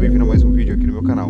bem-vindo a mais um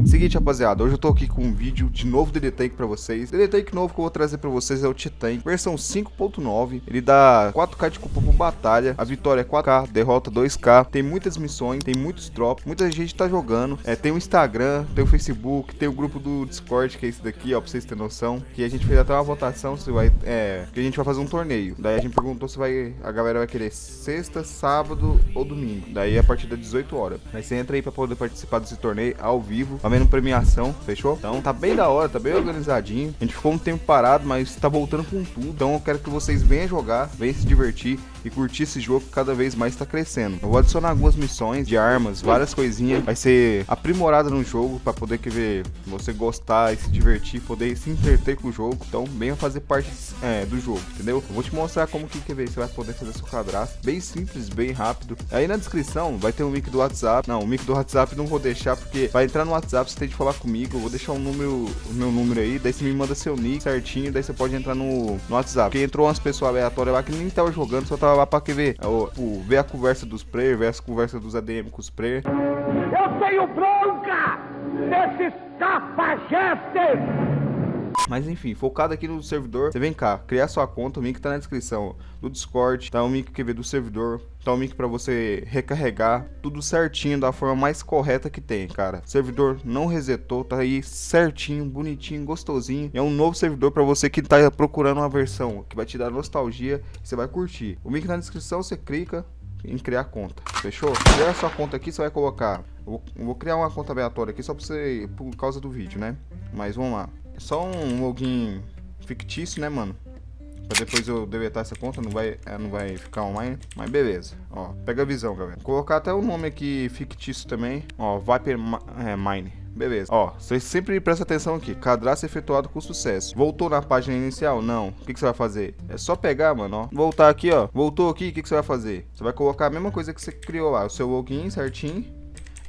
canal. Seguinte, rapaziada, hoje eu tô aqui com um vídeo de novo DD Tank pra vocês. DD Tank novo que eu vou trazer pra vocês é o Titan, versão 5.9. Ele dá 4k de cupom por batalha, a vitória é 4k, derrota 2k. Tem muitas missões, tem muitos drops, muita gente tá jogando. É, tem o Instagram, tem o Facebook, tem o grupo do Discord, que é esse daqui, ó, pra vocês terem noção. Que a gente fez até uma votação, se vai, é, que a gente vai fazer um torneio. Daí a gente perguntou se vai, a galera vai querer sexta, sábado ou domingo. Daí a partir das 18 horas. Aí você entra aí pra poder participar desse torneio ao vivo, também premiação, fechou? Então tá bem da hora, tá bem organizadinho. A gente ficou um tempo parado, mas tá voltando com tudo. Então eu quero que vocês venham jogar, venham se divertir e curtir esse jogo que cada vez mais tá crescendo. Eu vou adicionar algumas missões de armas, várias coisinhas. Vai ser aprimorada no jogo para poder que ver você gostar e se divertir, poder se entreter com o jogo. Então venha fazer parte é, do jogo, entendeu? Eu vou te mostrar como que quer ver, você vai poder fazer seu cadastro. Bem simples, bem rápido. Aí na descrição vai ter um link do WhatsApp. Não, o link do WhatsApp não vou deixar porque vai entrar no WhatsApp, você tem que falar comigo. Eu vou deixar o número, o meu número aí, daí você me manda seu nick certinho, daí você pode entrar no, no WhatsApp. Porque entrou umas pessoas aleatórias lá que nem tava jogando, só tava lá pra que ver, o, ver a conversa dos players, ver as conversas dos ADM com os players. Eu tenho bronca desses capajetes! Mas enfim, focado aqui no servidor, você vem cá, criar sua conta, o link tá na descrição do Discord, tá o link que vê do servidor, tá o link para você recarregar, tudo certinho da forma mais correta que tem, cara. Servidor não resetou, tá aí certinho, bonitinho, gostosinho. É um novo servidor para você que tá procurando uma versão que vai te dar nostalgia, você vai curtir. O link na descrição, você clica, em criar conta, fechou? Criar sua conta aqui, você vai colocar... Eu vou criar uma conta aleatória aqui só pra você, por causa do vídeo, né? Mas vamos lá. Só um login fictício, né, mano? Pra depois eu deletar essa conta, não vai, é, não vai ficar online. Mas beleza. Ó, pega a visão, galera. Vou colocar até o nome aqui fictício também. Ó, Viper é, Mine. Beleza. Ó, você sempre presta atenção aqui. Cadastro efetuado com sucesso. Voltou na página inicial? Não. O que, que você vai fazer? É só pegar, mano, ó. Voltar aqui, ó. Voltou aqui, o que, que você vai fazer? Você vai colocar a mesma coisa que você criou lá. O seu login certinho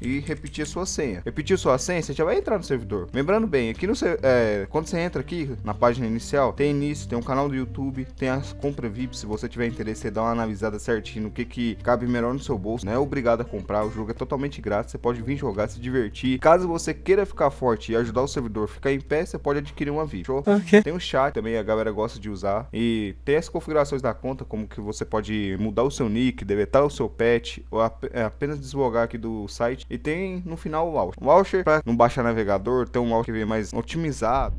e repetir a sua senha. Repetir sua senha, você já vai entrar no servidor. Lembrando bem, aqui no é, quando você entra aqui na página inicial, tem início, tem um canal do YouTube, tem a compra VIP, se você tiver interesse, você dá uma analisada certinho no que que cabe melhor no seu bolso. Não é obrigado a comprar, o jogo é totalmente grátis, você pode vir jogar, se divertir. Caso você queira ficar forte e ajudar o servidor a ficar em pé, você pode adquirir uma VIP. Okay. Tem o chat também, a galera gosta de usar. E tem as configurações da conta, como que você pode mudar o seu nick, deletar o seu pet, ou é, apenas deslogar aqui do site e tem no final o launcher. O launcher, para não baixar navegador, tem um launcher mais otimizado.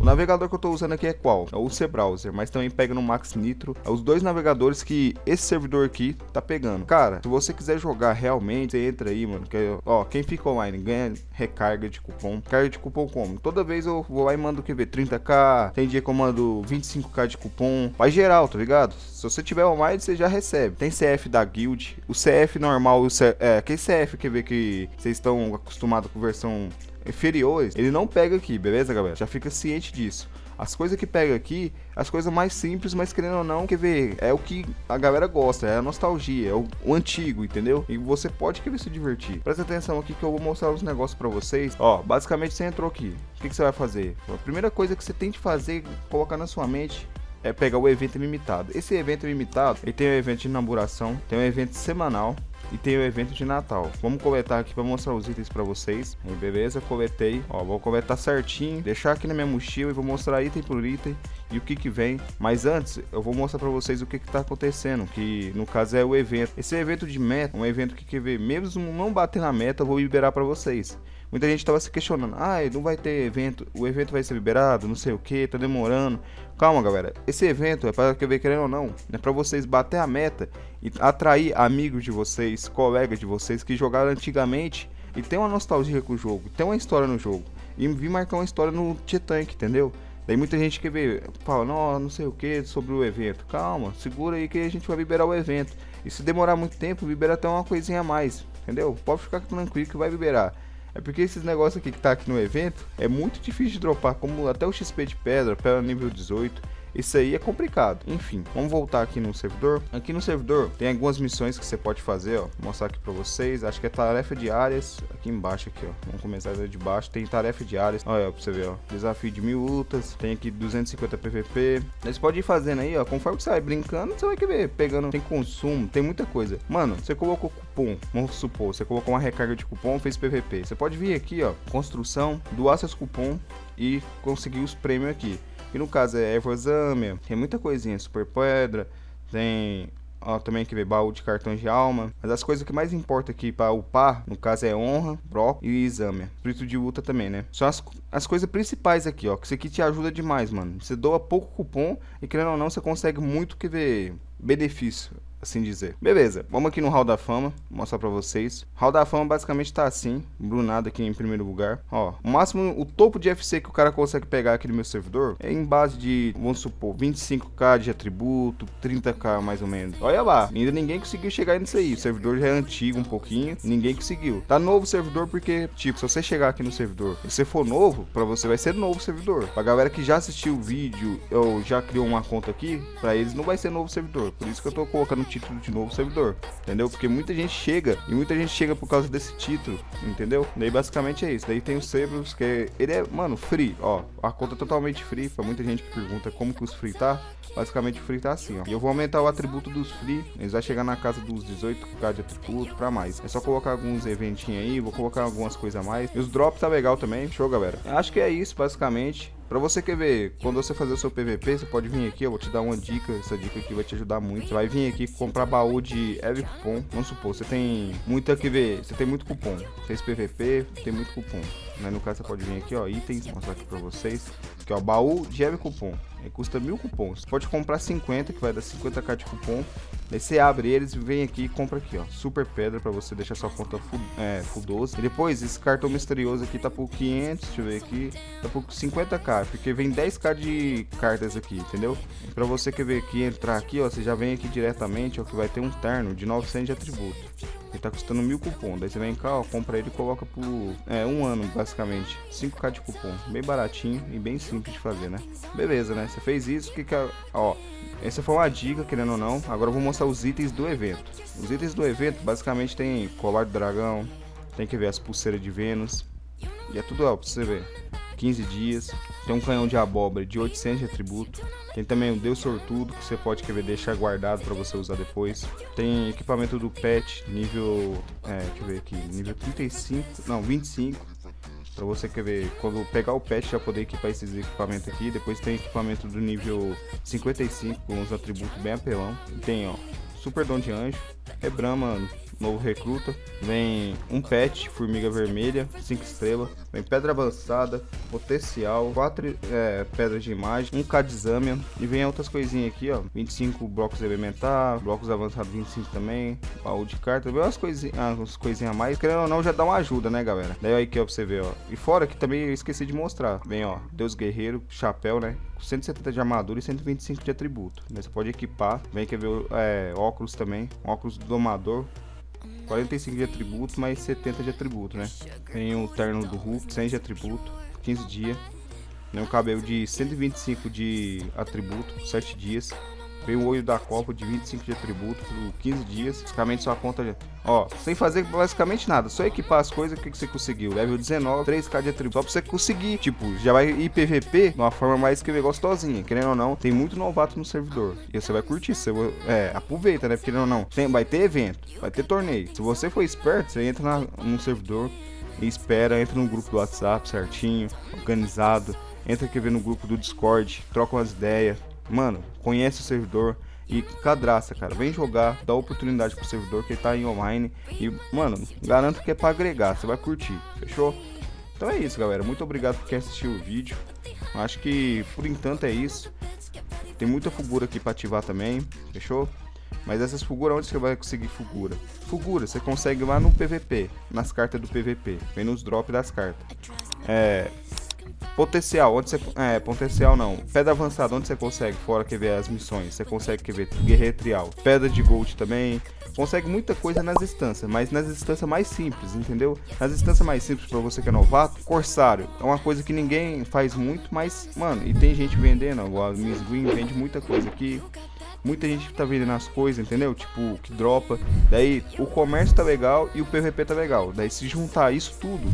O navegador que eu estou usando aqui é qual? É o C-Browser, mas também pega no Max Nitro. É os dois navegadores que esse servidor aqui tá pegando. Cara, se você quiser jogar realmente, você entra aí, mano. Que, ó, quem fica online ganha recarga de cupom. Carga de cupom como? Toda vez eu vou lá e mando o que ver 30k, tem dia que eu mando 25k de cupom. Vai geral, tá ligado? Se você tiver online, você já recebe. Tem CF da guild, o CF normal, o CF, é, que CF quer ver que vocês estão acostumados com versão inferiores, ele não pega aqui, beleza, galera? Já fica ciente disso. As coisas que pega aqui, as coisas mais simples, mas querendo ou não, quer ver, é o que a galera gosta, é a nostalgia, é o, o antigo, entendeu? E você pode querer se divertir. Presta atenção aqui que eu vou mostrar os negócios para vocês. Ó, basicamente você entrou aqui. O que, que você vai fazer? A primeira coisa que você tem que fazer, colocar na sua mente, é pegar o evento limitado. Esse evento limitado, ele tem o evento de inauguração, tem o evento semanal, e tem o evento de Natal. Vamos coletar aqui para mostrar os itens para vocês. Aí, beleza, coletei. Ó, vou coletar certinho, deixar aqui na minha mochila e vou mostrar item por item e o que que vem. Mas antes, eu vou mostrar para vocês o que que tá acontecendo, que no caso é o evento. Esse evento de meta, um evento que quer ver, mesmo não bater na meta, eu vou liberar para vocês. Muita gente estava se questionando, ah, não vai ter evento, o evento vai ser liberado, não sei o que, tá demorando. Calma, galera, esse evento é para ver querendo ou não, é para vocês bater a meta e atrair amigos de vocês, colegas de vocês que jogaram antigamente e tem uma nostalgia com o jogo, tem uma história no jogo. E vir marcar uma história no T-Tank, entendeu? Daí muita gente quer ver, fala, não, não sei o que sobre o evento. Calma, segura aí que a gente vai liberar o evento. E se demorar muito tempo, libera até uma coisinha a mais, entendeu? Pode ficar tranquilo que vai liberar. É porque esses negócios aqui que tá aqui no evento é muito difícil de dropar, como até o XP de pedra, pedra nível 18. Isso aí é complicado. Enfim, vamos voltar aqui no servidor. Aqui no servidor tem algumas missões que você pode fazer, ó. Vou mostrar aqui pra vocês. Acho que é tarefa diárias. Aqui embaixo, aqui, ó. Vamos começar de baixo. Tem tarefa diárias. Olha, pra você ver, ó. Desafio de mil lutas. Tem aqui 250 PVP. Você pode ir fazendo aí, ó. Conforme você vai brincando, você vai ver. Pegando, tem consumo, tem muita coisa. Mano, você colocou cupom. Vamos supor, você colocou uma recarga de cupom, fez PVP. Você pode vir aqui, ó. Construção, doar seus cupom e conseguir os prêmios aqui. Que no caso é Evozâmia, tem muita coisinha, Super Pedra, tem ó, também que ver baú de cartões de alma. Mas as coisas que mais importa aqui para upar, no caso é honra, brock e exame. Espírito de luta também, né? São as, as coisas principais aqui, ó. Que isso aqui te ajuda demais, mano. Você doa pouco cupom e querendo ou não, você consegue muito que ver benefício assim dizer. Beleza, vamos aqui no Hall da Fama, mostrar pra vocês. Hall da Fama basicamente tá assim, Brunado aqui em primeiro lugar. Ó, o máximo, o topo de FC que o cara consegue pegar aqui no meu servidor é em base de, vamos supor, 25k de atributo, 30k mais ou menos. Olha lá, ainda ninguém conseguiu chegar nisso aí. O servidor já é antigo um pouquinho, ninguém conseguiu. Tá novo o servidor porque, tipo, se você chegar aqui no servidor e você for novo, pra você vai ser novo servidor. Pra galera que já assistiu o vídeo ou já criou uma conta aqui, pra eles não vai ser novo servidor. Por isso que eu tô colocando título de novo servidor, entendeu? Porque muita gente chega e muita gente chega por causa desse título, entendeu? Daí basicamente é isso. Daí tem os servers que ele é, mano, free, ó, a conta é totalmente free, para muita gente que pergunta como que os free tá, basicamente o free tá assim, ó. E eu vou aumentar o atributo dos free, eles vai chegar na casa dos 18k de atributo para mais. É só colocar alguns eventinhos aí, vou colocar algumas coisas a mais. E os drops tá legal também, show, galera. Acho que é isso, basicamente. Pra você quer ver, quando você fazer o seu PVP, você pode vir aqui, eu vou te dar uma dica, essa dica aqui vai te ajudar muito. Você vai vir aqui comprar baú de Heavy Cupom. Vamos supor, você tem muito aqui ver, você tem muito cupom. Fez PVP, tem muito cupom. Né? No caso, você pode vir aqui, ó, itens, mostrar aqui pra vocês. Aqui, ó, baú de Heavy Cupom. Ele custa mil cupons. Você pode comprar 50, que vai dar 50k de cupom. Daí você abre eles vem aqui e compra aqui, ó. Super pedra pra você deixar sua conta full, é, full 12. E depois, esse cartão misterioso aqui tá por 500, deixa eu ver aqui. Tá por 50k, porque vem 10k de cartas aqui, entendeu? E pra você que ver aqui, entrar aqui, ó, você já vem aqui diretamente, ó, que vai ter um terno de 900 de atributo. Ele tá custando mil cupom. Daí você vem cá, ó, compra ele e coloca por é, um ano, basicamente. 5k de cupom. Bem baratinho e bem simples de fazer, né? Beleza, né? Você fez isso, que que. Ó, essa foi uma dica, querendo ou não. Agora eu vou mostrar os itens do evento. Os itens do evento, basicamente, tem colar de dragão. Tem que ver as pulseiras de Vênus. E é tudo, ó, pra você ver. 15 dias. Tem um canhão de abóbora de 800 de atributo. Tem também o Deus Sortudo, que você pode querer deixar guardado para você usar depois. Tem equipamento do pet, nível. É, deixa eu ver aqui. Nível 35. Não, 25. Pra você quer ver, quando pegar o pet já poder equipar esses equipamentos aqui. Depois tem equipamento do nível 55 com os atributos bem apelão. Tem ó, Super Dom de Anjo, Rebrama novo recruta. Vem um pet, formiga vermelha, 5 estrelas. Vem pedra avançada, potencial, 4 é, pedras de imagem, um Kadzamian. E vem outras coisinhas aqui, ó. 25 blocos elementar, blocos avançados 25 também, baú de carta. Vem umas coisinhas, ah, umas coisinhas a mais. Querendo ou não, já dá uma ajuda, né, galera? Daí aí que ó, pra você ver, ó. E fora que também eu esqueci de mostrar. Vem, ó, Deus Guerreiro, chapéu, né? 170 de armadura e 125 de atributo. Você pode equipar. Vem que ver é, óculos também. Óculos do domador. 45 de atributo, mais 70 de atributo, né? Tem o terno do Hulk, 100 de atributo, 15 dias. Tem o cabelo de 125 de atributo, 7 dias. Vem o olho da Copa de 25 de atributo por 15 dias. Basicamente sua conta. Ó, sem fazer basicamente nada. Só equipar as coisas. O que, que você conseguiu? Level 19, 3k de atributo. Só pra você conseguir. Tipo, já vai ir PVP de uma forma mais que gostosinha. Querendo ou não, tem muito novato no servidor. E você vai curtir. Você vai, é, aproveita, né? Querendo ou não, tem, vai ter evento, vai ter torneio. Se você for esperto, você entra na, no servidor e espera, entra no grupo do WhatsApp certinho, organizado. Entra aqui ver no grupo do Discord, troca umas ideias mano, conhece o servidor e cadastra, cara. Vem jogar, dá oportunidade pro servidor que tá em online. E, mano, garanto que é pra agregar, você vai curtir, fechou? Então é isso, galera. Muito obrigado por quem assistiu o vídeo. Acho que por enquanto é isso. Tem muita figura aqui pra ativar também, fechou? Mas essas figuras, onde você vai conseguir figura? Figura, você consegue lá no PVP, nas cartas do PVP. Vem nos drops das cartas. É, Potencial, onde você. É, potencial não. Pedra avançada, onde você consegue, fora que ver as missões. Você consegue que ver guerreiro trial. Pedra de gold também. Consegue muita coisa nas instâncias, mas nas instâncias mais simples, entendeu? Nas instâncias mais simples, para você que é novato, Corsário é uma coisa que ninguém faz muito, mas, mano, e tem gente vendendo, a Miss Green vende muita coisa aqui. Muita gente tá vendendo as coisas, entendeu? Tipo, que dropa. Daí o comércio tá legal e o PVP tá legal. Daí se juntar isso tudo,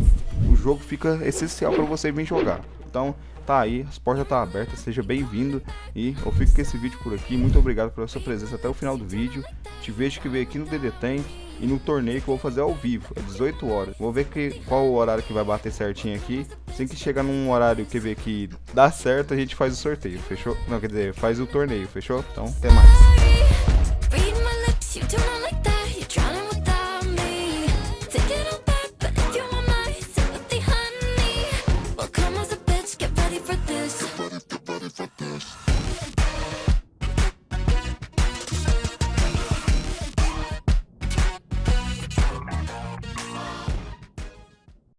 o jogo fica essencial para você vir jogar. Então, tá aí, as portas tá abertas, seja bem-vindo e eu fico com esse vídeo por aqui. Muito obrigado pela sua presença até o final do vídeo. Te vejo que veio aqui no DD Tank e no torneio que eu vou fazer ao vivo, às 18 horas. Vou ver que, qual o horário que vai bater certinho aqui. Assim que chegar num horário que ver que dá certo, a gente faz o sorteio, fechou? Não, quer dizer, faz o torneio, fechou? Então, até mais.